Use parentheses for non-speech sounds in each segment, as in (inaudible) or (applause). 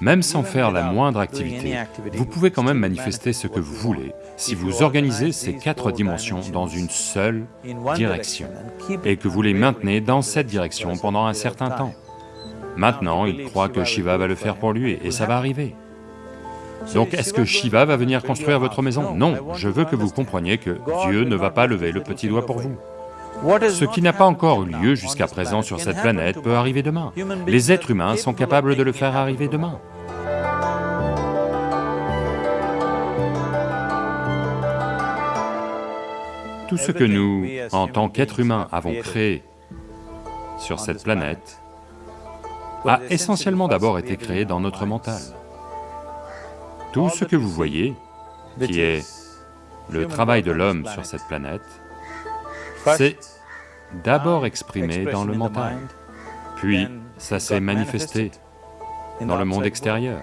Même sans faire la moindre activité, vous pouvez quand même manifester ce que vous voulez si vous organisez ces quatre dimensions dans une seule direction et que vous les maintenez dans cette direction pendant un certain temps. Maintenant, il croit que Shiva va le faire pour lui et ça va arriver. Donc est-ce que Shiva va venir construire votre maison? Non, je veux que vous compreniez que Dieu ne va pas lever le petit doigt pour vous. Ce qui n'a pas encore eu lieu jusqu'à présent sur cette planète peut arriver demain. Les êtres humains sont capables de le faire arriver demain. Tout ce que nous, en tant qu'êtres humains, avons créé sur cette planète a essentiellement d'abord été créé dans notre mental. Tout ce que vous voyez, qui est le travail de l'homme sur cette planète, c'est d'abord exprimé dans le mental, puis ça s'est manifesté dans le monde extérieur.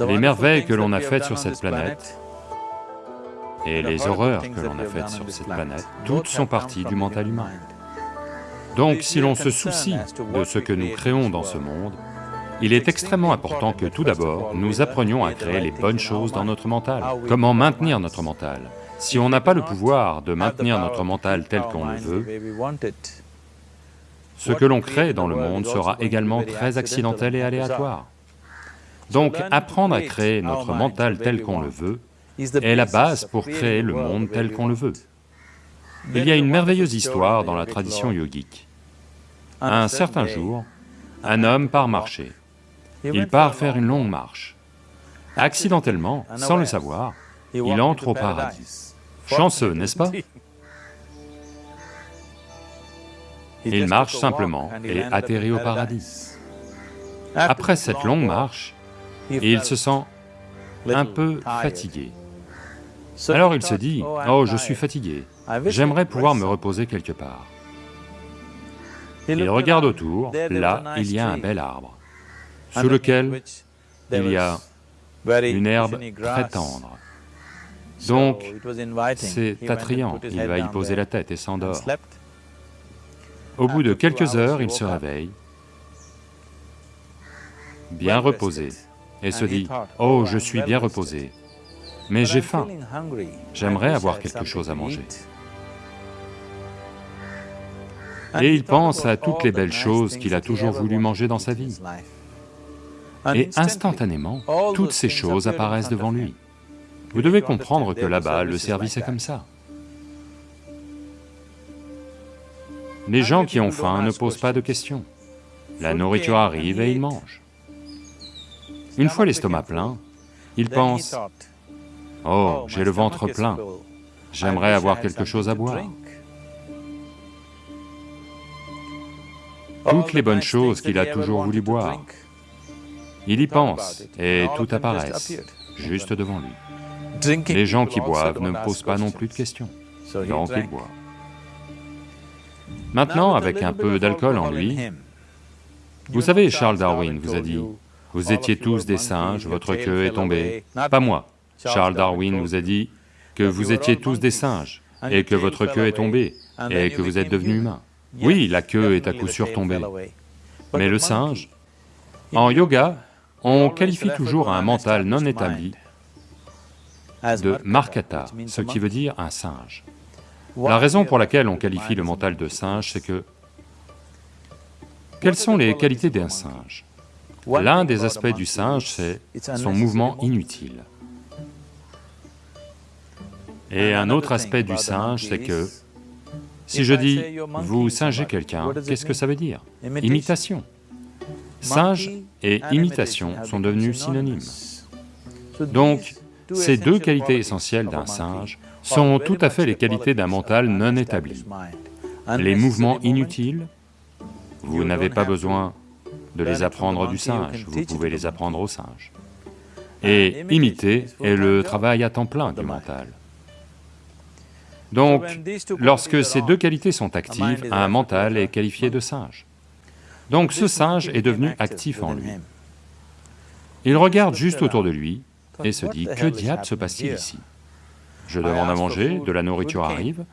Les merveilles que l'on a faites sur cette planète et les horreurs que l'on a faites sur cette planète, toutes sont parties du mental humain. Donc si l'on se soucie de ce que nous créons dans ce monde, il est extrêmement important que tout d'abord, nous apprenions à créer les bonnes choses dans notre mental. Comment maintenir notre mental Si on n'a pas le pouvoir de maintenir notre mental tel qu'on le veut, ce que l'on crée dans le monde sera également très accidentel et aléatoire. Donc apprendre à créer notre mental tel qu'on le veut est la base pour créer le monde tel qu'on le veut. Il y a une merveilleuse histoire dans la tradition yogique. Un certain jour, un homme part marcher. Il part faire une longue marche. Accidentellement, sans le savoir, il entre au paradis. Chanceux, n'est-ce pas? Il marche simplement et atterrit au paradis. Après cette longue marche, il se sent un peu fatigué. Alors il se dit, « Oh, je suis fatigué, j'aimerais pouvoir me reposer quelque part. » Il regarde autour, là, il y a un bel arbre, sous lequel il y a une herbe très tendre. Donc, c'est attrayant, il va y poser la tête et s'endort. Au bout de quelques heures, il se réveille, bien reposé, et se dit, « Oh, je suis bien reposé, mais j'ai faim, j'aimerais avoir quelque chose à manger. » Et il pense à toutes les belles choses qu'il a toujours voulu manger dans sa vie. Et instantanément, toutes ces choses apparaissent devant lui. Vous devez comprendre que là-bas, le service est comme ça. Les gens qui ont faim ne posent pas de questions. La nourriture arrive et ils mangent. Une fois l'estomac plein, ils pensent, « Oh, j'ai le ventre plein, j'aimerais avoir quelque chose à boire. » Toutes les bonnes choses qu'il a toujours voulu boire, il y pense et tout apparaît, juste devant lui. Les gens qui boivent ne posent pas non plus de questions, donc ils boivent. Maintenant, avec un peu d'alcool en lui, vous savez, Charles Darwin vous a dit, vous étiez tous des singes, votre queue est tombée. Pas moi. Charles Darwin vous a dit que vous étiez tous des singes, et que votre queue est tombée, et que vous êtes devenus humains. Oui, la queue est à coup sûr tombée. Mais le singe, en yoga, on qualifie toujours un mental non établi de markata, ce qui veut dire un singe. La raison pour laquelle on qualifie le mental de singe, c'est que... Quelles sont les qualités d'un singe? L'un des aspects du singe, c'est son mouvement inutile. Et un autre aspect du singe, c'est que, si je dis « vous singez quelqu'un », qu'est-ce que ça veut dire? Imitation. Singe et imitation sont devenus synonymes. Donc, ces deux qualités essentielles d'un singe sont tout à fait les qualités d'un mental non établi. Les mouvements inutiles, vous n'avez pas besoin de les apprendre du singe, vous pouvez les apprendre au singe. Et imiter est le travail à temps plein du mental. Donc, lorsque ces deux qualités sont actives, un mental est qualifié de singe. Donc ce singe est devenu actif en lui. Il regarde juste autour de lui et se dit, que diable se passe-t-il ici? Je demande à manger, de la nourriture arrive,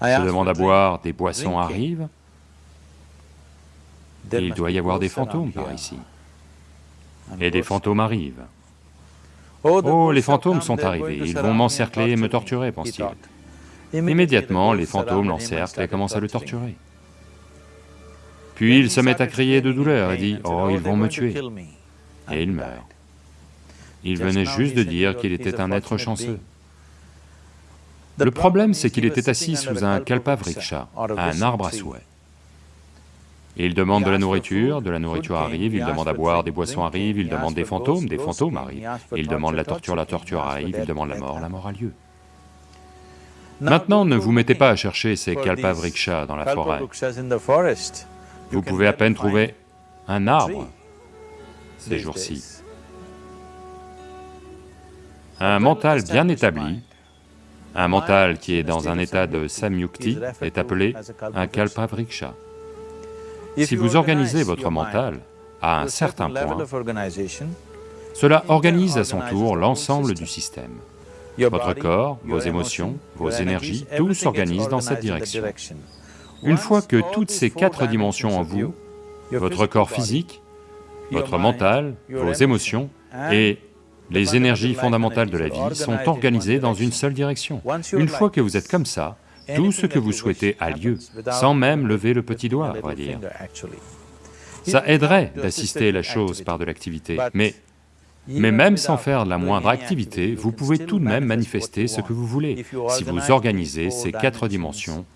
je demande à boire, des boissons arrivent, il doit y avoir des fantômes par ici. et des fantômes arrivent. Oh, les fantômes sont arrivés, ils vont m'encercler et me torturer, pense-t-il. Immédiatement, les fantômes l'encerclent et commencent à le torturer. Puis il se met à crier de douleur et dit, « Oh, ils vont me tuer !» Et il meurt. Il venait juste de dire qu'il était un être chanceux. Le problème, c'est qu'il était assis sous un kalpavriksha, un arbre à souhait. Il demande de la nourriture, de la nourriture arrive, il demande à boire, des boissons arrivent, il demande des fantômes, des fantômes arrivent. Il demande la torture, la torture arrive, il demande la mort, la mort a lieu. Maintenant, ne vous mettez pas à chercher ces kalpavriksha dans la forêt. Vous pouvez à peine trouver un arbre ces jours-ci. Un mental bien établi, un mental qui est dans un état de samyukti est appelé un kalpavriksha. Si vous organisez votre mental à un certain point, cela organise à son tour l'ensemble du système. Votre corps, vos émotions, vos énergies, tout s'organise dans cette direction. Une fois que toutes ces quatre dimensions en vous, votre corps physique, votre mental, vos émotions et les énergies fondamentales de la vie sont organisées dans une seule direction. Une fois que vous êtes comme ça, tout ce que vous souhaitez a lieu, sans même lever le petit doigt, on va dire. Ça aiderait d'assister la chose par de l'activité, mais, mais même sans faire la moindre activité, vous pouvez tout de même manifester ce que vous voulez, si vous organisez ces quatre dimensions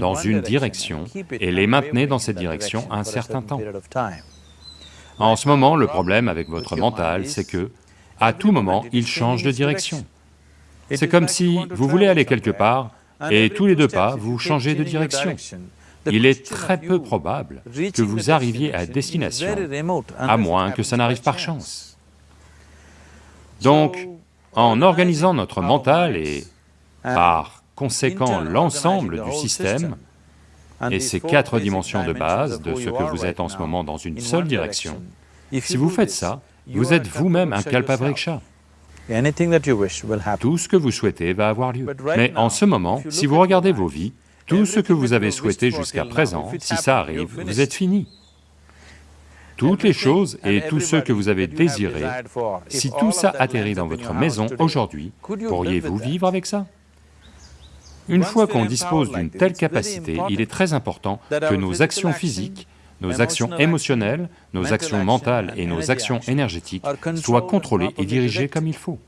dans une direction et les maintenez dans cette direction un certain temps. En ce moment, le problème avec votre mental, c'est que, à tout moment, il change de direction. C'est comme si vous voulez aller quelque part, et tous les deux pas, vous changez de direction. Il est très peu probable que vous arriviez à destination, à moins que ça n'arrive par chance. Donc, en organisant notre mental et par conséquent l'ensemble du système, et ces quatre dimensions de base de ce que vous êtes en ce moment dans une seule direction, si vous faites ça, vous êtes vous-même un kalpavriksha. Tout ce que vous souhaitez va avoir lieu. Mais en ce moment, si vous regardez vos vies, tout ce que vous avez souhaité jusqu'à présent, si ça arrive, vous êtes fini. Toutes les choses et tous ceux que vous avez désirés, si tout ça atterrit dans votre maison aujourd'hui, pourriez-vous vivre avec ça? Une fois qu'on dispose d'une telle capacité, il est très important que nos actions physiques nos actions émotionnelles, nos actions mentales et nos actions énergétiques soient contrôlées et dirigées comme il faut.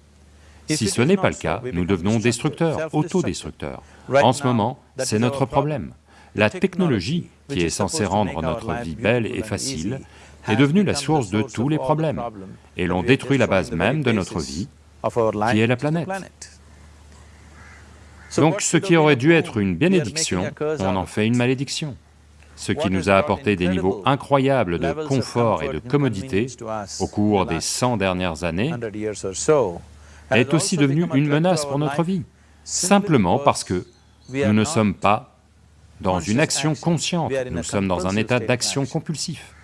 Si ce n'est pas le cas, nous devenons destructeurs, autodestructeurs. En ce moment, c'est notre problème. La technologie, qui est censée rendre notre vie belle et facile, est devenue la source de tous les problèmes, et l'on détruit la base même de notre vie, qui est la planète. Donc ce qui aurait dû être une bénédiction, on en fait une malédiction ce qui nous a apporté des niveaux incroyables de confort et de commodité au cours des 100 dernières années, est aussi devenu une menace pour notre vie, simplement parce que nous ne sommes pas dans une action consciente, nous sommes dans un état d'action compulsif.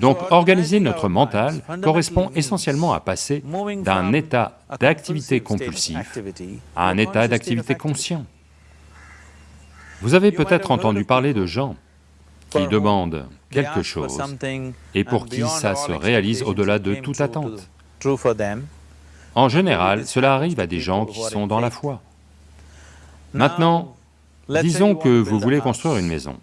Donc organiser notre mental correspond essentiellement à passer d'un état d'activité compulsif à un état d'activité conscient. Vous avez peut-être entendu parler de gens qui demandent quelque chose et pour qui ça se réalise au-delà de toute attente. En général, cela arrive à des gens qui sont dans la foi. Maintenant, disons que vous voulez construire une maison.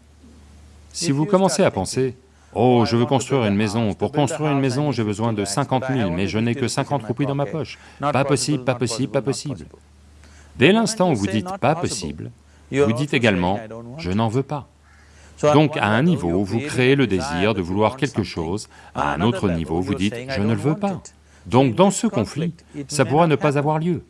Si vous commencez à penser, « Oh, je veux construire une maison, pour construire une maison j'ai besoin de 50 000, mais je n'ai que 50 roupies dans ma poche. Pas possible, pas possible, pas possible. » Dès l'instant où vous dites « pas possible », vous dites également « je n'en veux pas ». Donc à un niveau, vous créez le désir de vouloir quelque chose, à un autre niveau, vous dites « je ne le veux pas ». Donc dans ce conflit, ça pourra ne pas avoir lieu.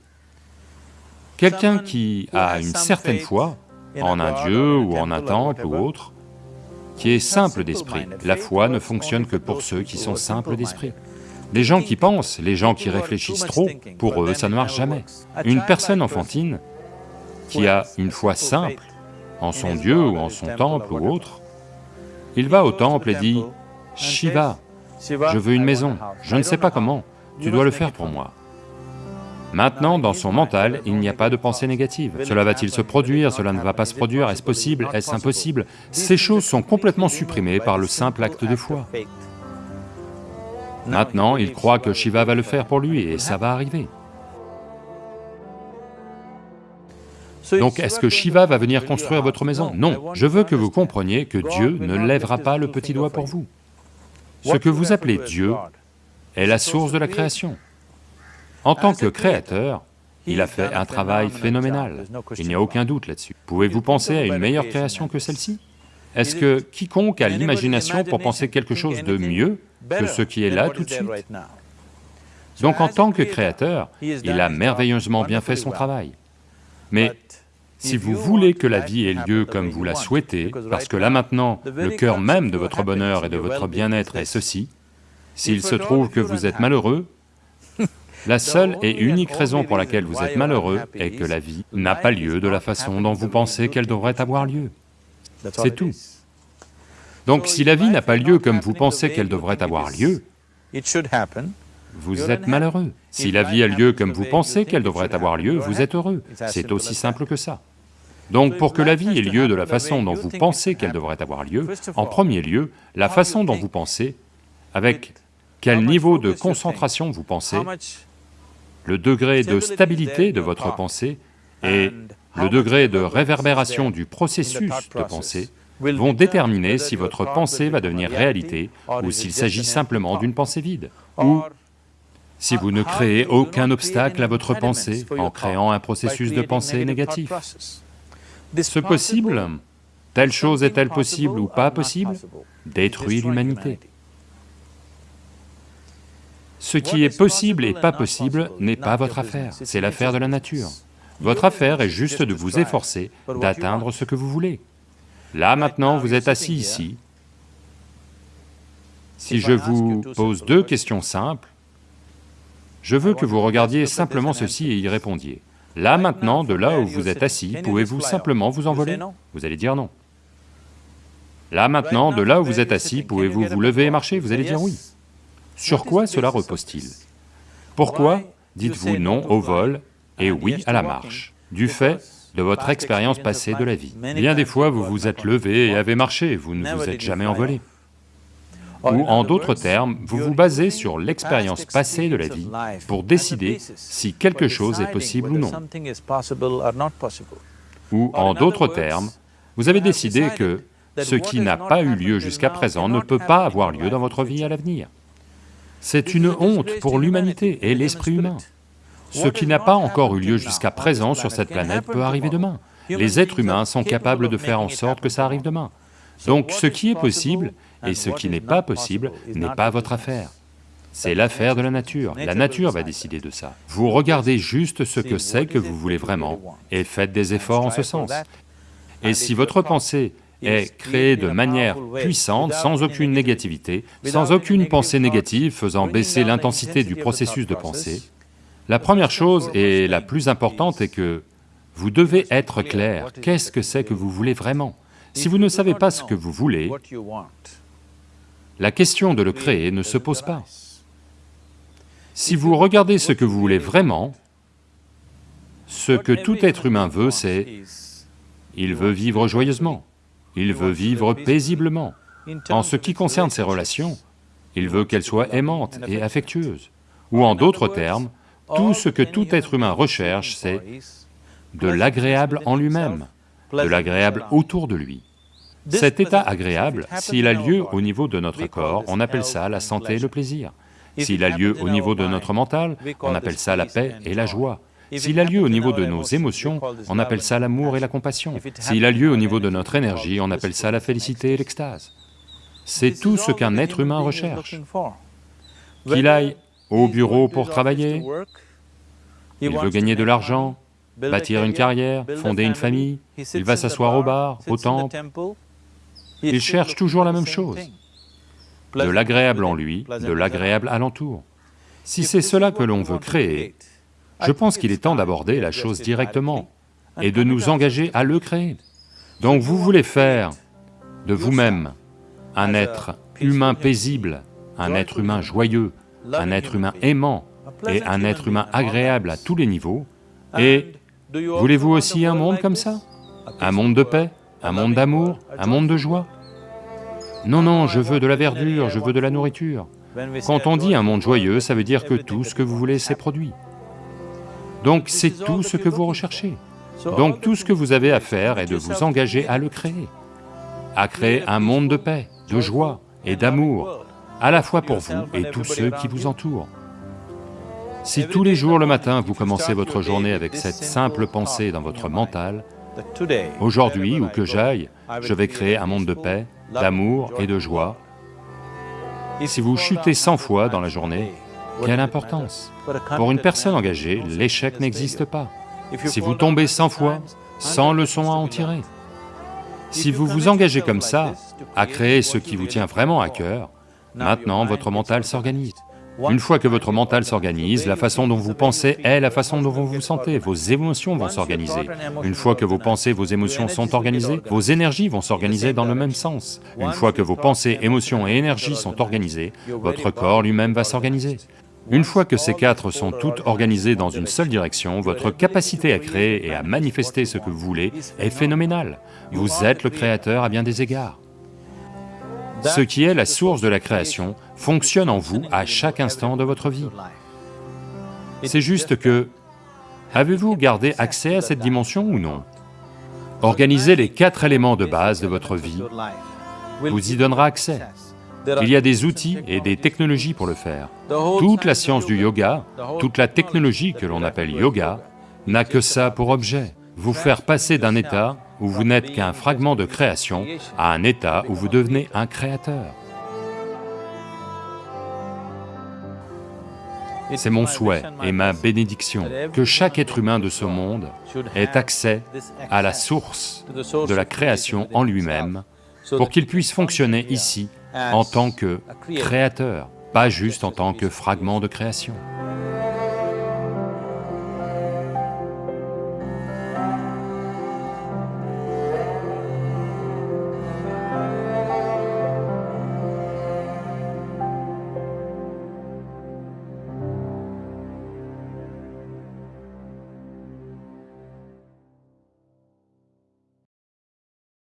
Quelqu'un qui a une certaine foi en un dieu ou en un temple ou autre, qui est simple d'esprit, la foi ne fonctionne que pour ceux qui sont simples d'esprit. Les gens qui pensent, les gens qui réfléchissent trop, pour eux ça ne marche jamais. Une personne enfantine qui a une foi simple, en son dieu ou en son temple ou autre, il va au temple. et dit, « Shiva, je veux une maison, je ne sais pas comment, tu dois le faire pour moi. » Maintenant, dans son mental, il n'y a pas de pensée négative. Cela va-t-il se produire, cela ne va pas se produire, est-ce possible, est-ce impossible? Ces choses sont complètement supprimées par le simple acte de foi. Maintenant, il croit que Shiva va le faire pour lui et ça va arriver. Donc est-ce que Shiva va venir construire votre maison Non, je veux que vous compreniez que Dieu ne lèvera pas le petit doigt pour vous. Ce que vous appelez Dieu est la source de la création. En tant que créateur, il a fait un travail phénoménal, il n'y a aucun doute là-dessus. Pouvez-vous penser à une meilleure création que celle-ci Est-ce que quiconque a l'imagination pour penser quelque chose de mieux que ce qui est là tout de suite Donc en tant que créateur, il a merveilleusement bien fait son travail. Mais si vous voulez que la vie ait lieu comme vous la souhaitez, parce que là maintenant, le cœur même de votre bonheur et de votre bien-être est ceci, s'il se trouve que vous êtes malheureux, (laughs) la seule et unique raison pour laquelle vous êtes malheureux est que la vie n'a pas lieu de la façon dont vous pensez qu'elle devrait avoir lieu. C'est tout. Donc si la vie n'a pas lieu comme vous pensez qu'elle devrait avoir lieu, vous êtes malheureux. Si la vie a lieu comme vous pensez qu'elle devrait avoir lieu, vous êtes heureux. C'est aussi simple que ça. Donc pour que la vie ait lieu de la façon dont vous pensez qu'elle devrait avoir lieu, en premier lieu, la façon dont vous pensez, avec quel niveau de concentration vous pensez, le degré de stabilité de votre pensée et le degré de réverbération du processus de pensée vont déterminer si votre pensée va devenir réalité ou s'il s'agit simplement d'une pensée vide, ou si vous ne créez aucun obstacle à votre pensée en créant un processus de pensée négatif. Ce possible, telle chose est-elle possible ou pas possible, détruit l'humanité. Ce qui est possible et pas possible n'est pas votre affaire, c'est l'affaire de la nature. Votre affaire est juste de vous efforcer d'atteindre ce que vous voulez. Là maintenant, vous êtes assis ici. Si je vous pose deux questions simples, je veux que vous regardiez simplement ceci et y répondiez. Là maintenant, de là où vous êtes assis, pouvez-vous simplement vous envoler? Vous allez dire non. Là maintenant, de là où vous êtes assis, pouvez-vous vous lever et marcher? Vous allez dire oui. Sur quoi cela repose-t-il? Pourquoi dites-vous non au vol et oui à la marche? Du fait de votre expérience passée de la vie. Bien des fois, vous vous êtes levé et avez marché, vous ne vous êtes jamais envolé. Ou en d'autres termes, vous vous basez sur l'expérience passée de la vie pour décider si quelque chose est possible ou non. Ou en d'autres termes, vous avez décidé que ce qui n'a pas eu lieu jusqu'à présent ne peut pas avoir lieu dans votre vie à l'avenir. C'est une honte pour l'humanité et l'esprit humain. Ce qui n'a pas encore eu lieu jusqu'à présent sur cette planète peut arriver demain. Les êtres humains sont capables de faire en sorte que ça arrive demain. Donc ce qui est possible et ce qui n'est pas possible n'est pas votre affaire. C'est l'affaire de la nature, la nature va décider de ça. Vous regardez juste ce que c'est que vous voulez vraiment. et faites des efforts en ce sens. Et si votre pensée est créée de manière puissante, sans aucune négativité, sans aucune pensée négative faisant baisser l'intensité du processus de pensée, la première chose et la plus importante est que vous devez être clair, qu'est-ce que c'est que vous voulez vraiment? Si vous ne savez pas ce que vous voulez, la question de le créer ne se pose pas. Si vous regardez ce que vous voulez vraiment, ce que tout être humain veut, c'est... il veut vivre joyeusement, il veut vivre paisiblement. En ce qui concerne ses relations, il veut qu'elles soient aimantes et affectueuses. Ou en d'autres termes, tout ce que tout être humain recherche, c'est de l'agréable en lui-même, de l'agréable autour de lui. Cet état agréable, s'il a lieu au niveau de notre corps, on appelle ça la santé et le plaisir. S'il a lieu au niveau de notre mental, on appelle ça la paix et la joie. S'il a lieu au niveau de nos émotions, on appelle ça l'amour et la compassion. S'il a lieu au niveau de notre énergie, on appelle ça la félicité et l'extase. C'est tout ce qu'un être humain recherche. Qu'il aille au bureau pour travailler, il veut gagner de l'argent, bâtir une carrière, fonder une famille, il va s'asseoir au bar, au temple, il cherche toujours la même chose, de l'agréable en lui, de l'agréable alentour. Si c'est cela que l'on veut créer, je pense qu'il est temps d'aborder la chose directement et de nous engager à le créer. Donc vous voulez faire de vous-même un être humain paisible, un être humain joyeux, un être humain aimant et un être humain agréable à tous les niveaux, et voulez-vous aussi un monde comme ça? Un monde de paix? Un monde d'amour, un monde de joie. Non, non, je veux de la verdure, je veux de la nourriture. Quand on dit un monde joyeux, ça veut dire que tout ce que vous voulez s'est produit. Donc c'est tout ce que vous recherchez. Donc tout ce que vous avez à faire est de vous engager à le créer, à créer un monde de paix, de joie et d'amour, à la fois pour vous et tous ceux qui vous entourent. Si tous les jours le matin vous commencez votre journée avec cette simple pensée dans votre mental, aujourd'hui, où que j'aille, je vais créer un monde de paix, d'amour et de joie, si vous chutez 100 fois dans la journée, quelle importance Pour une personne engagée, l'échec n'existe pas. Si vous tombez 100 fois, 100 leçons à en tirer. Si vous vous engagez comme ça, à créer ce qui vous tient vraiment à cœur, maintenant votre mental s'organise. Une fois que votre mental s'organise, la façon dont vous pensez est la façon dont vous vous sentez, vos émotions vont s'organiser. Une fois que vos pensées, vos émotions sont organisées, vos énergies vont s'organiser dans le même sens. Une fois que vos pensées, émotions et énergies sont organisées, votre corps lui-même va s'organiser. Une fois que ces quatre sont toutes organisées dans une seule direction, votre capacité à créer et à manifester ce que vous voulez est phénoménale. Vous êtes le créateur à bien des égards. Ce qui est la source de la création fonctionne en vous à chaque instant de votre vie. C'est juste que, avez-vous gardé accès à cette dimension ou non? Organisez les quatre éléments de base de votre vie vous y donnera accès. Il y a des outils et des technologies pour le faire. Toute la science du yoga, toute la technologie que l'on appelle yoga, n'a que ça pour objet, vous faire passer d'un état où vous n'êtes qu'un fragment de création à un état où vous devenez un créateur. C'est mon souhait et ma bénédiction que chaque être humain de ce monde ait accès à la source de la création en lui-même pour qu'il puisse fonctionner ici en tant que créateur, pas juste en tant que fragment de création.